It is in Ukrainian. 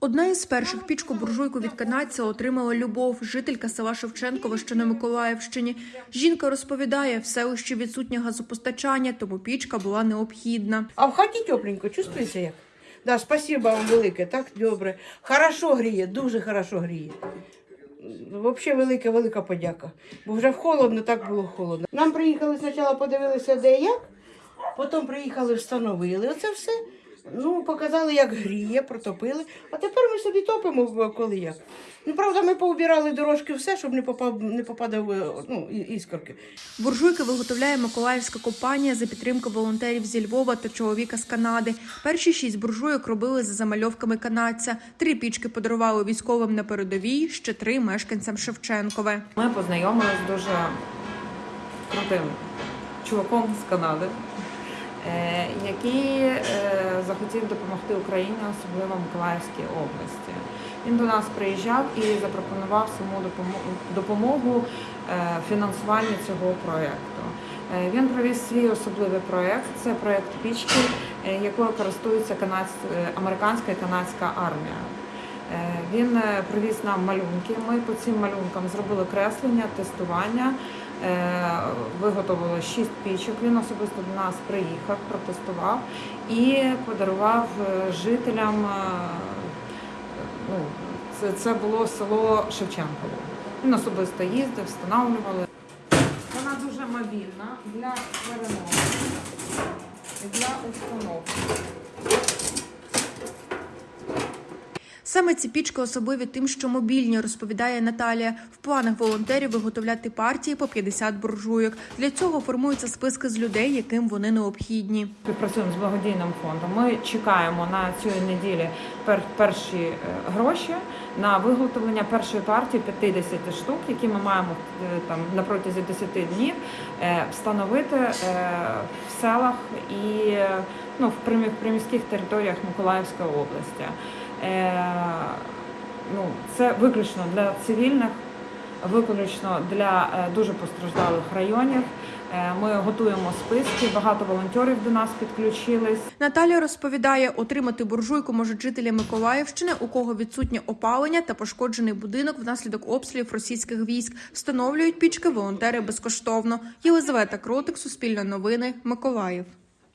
Одна із перших пічку буржуйку від канадця отримала Любов, жителька села Шевченково, що на Миколаївщині. Жінка розповідає, в селищі відсутнє газопостачання, тому пічка була необхідна. А в хаті тепленько, чувствується як? Да, спасибо вам велике, так добре. Хорошо гріє, дуже хорошо гріє. Взагалі велика, велика подяка. Бо вже холодно, так було холодно. Нам приїхали спочатку, подивилися, де як, потім приїхали, встановили оце все. Ну, показали, як гріє, протопили. А тепер ми собі топимо в- коли як. Ну, правда, ми поубирали дорожки все, щоб не попав, не попадав е, ну, іскорки. Буржуйки виготовляє Миколаївська компанія за підтримки волонтерів зі Львова та чоловіка з Канади. Перші шість буржуйок робили за замальовками канадця. Три пічки подарували військовим на передовій, ще три мешканцям Шевченкове. Ми познайомилися з дуже крутим чуваком з Канади, який е, захотів допомогти Україні, особливо Миколаївській області. Він до нас приїжджав і запропонував саму допомогу, е, фінансуванні цього проєкту. Е, Він провів свій особливий проєкт. Це проєкт пічки, е, якою користується е, американська і канадська армія. Е, Він е, привіз нам малюнки. Ми по цим малюнкам зробили креслення, тестування, е, виготовили шість пічок. Він особисто до нас приїхав, протестував і подарував е, жителям. е, Ну, це, це було село Шевченково. Він особисто їздив, встановлювали. Вона дуже мобільна для переносу і для установки. Саме ці пічки особливі тим, що мобільні, розповідає Наталія. В планах волонтерів виготовляти партії по 50 буржуйок. Для цього формуються списки з людей, яким вони необхідні. Співпрацюємо з благодійним фондом. Ми чекаємо на цю неділі перші е, гроші на виготовлення першої партії 50 штук, які ми маємо е, там на протязі 10 днів е, встановити в селах і ну, в приміських територіях Миколаївської області. Ну, це виключно для цивільних, виключно для е, дуже постраждалих районів. Е, Ми готуємо списки. Багато волонтерів до нас підключились. Наталія розповідає, отримати буржуйку можуть жителі Миколаївщини, у кого відсутнє опалення та пошкоджений будинок внаслідок обстрілів російських військ. Встановлюють пічки волонтери безкоштовно. Єлизавета Кротик, Суспільне новини, Миколаїв.